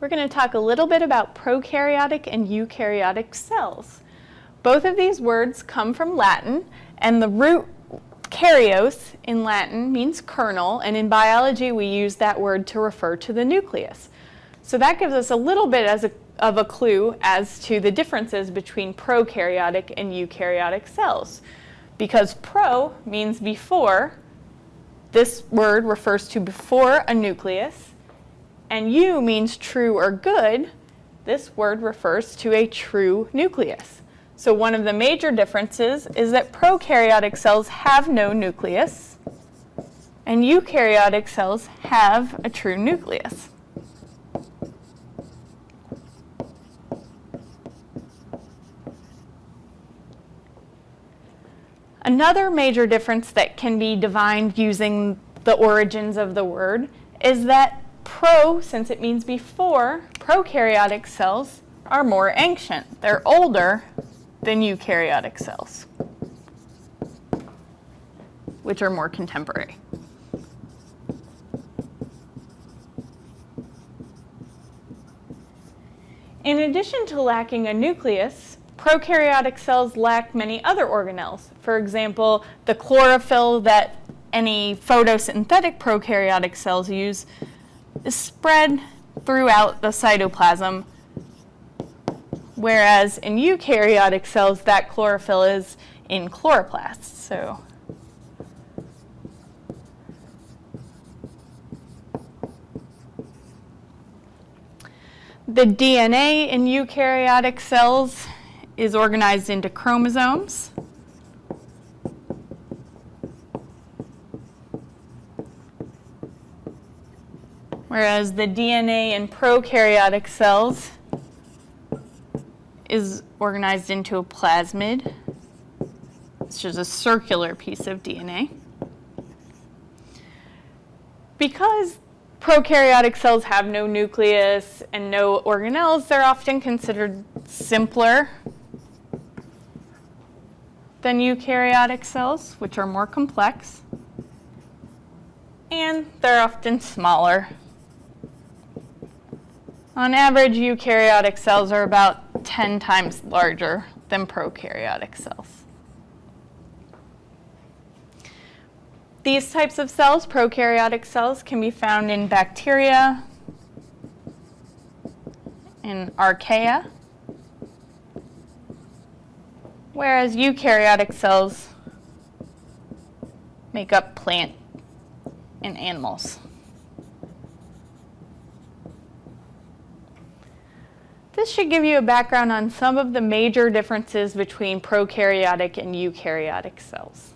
we're going to talk a little bit about prokaryotic and eukaryotic cells. Both of these words come from Latin, and the root karyos in Latin means kernel, and in biology we use that word to refer to the nucleus. So that gives us a little bit as a, of a clue as to the differences between prokaryotic and eukaryotic cells. Because pro means before, this word refers to before a nucleus, and eu means true or good. This word refers to a true nucleus. So one of the major differences is that prokaryotic cells have no nucleus, and eukaryotic cells have a true nucleus. Another major difference that can be divined using the origins of the word is that pro, since it means before, prokaryotic cells are more ancient. They're older than eukaryotic cells, which are more contemporary. In addition to lacking a nucleus, prokaryotic cells lack many other organelles. For example, the chlorophyll that any photosynthetic prokaryotic cells use is spread throughout the cytoplasm whereas in eukaryotic cells, that chlorophyll is in chloroplasts. So the DNA in eukaryotic cells is organized into chromosomes. Whereas the DNA in prokaryotic cells is organized into a plasmid. which is a circular piece of DNA. Because prokaryotic cells have no nucleus and no organelles, they're often considered simpler than eukaryotic cells, which are more complex. And they're often smaller. On average, eukaryotic cells are about 10 times larger than prokaryotic cells. These types of cells, prokaryotic cells, can be found in bacteria, in archaea, whereas eukaryotic cells make up plant and animals. This should give you a background on some of the major differences between prokaryotic and eukaryotic cells.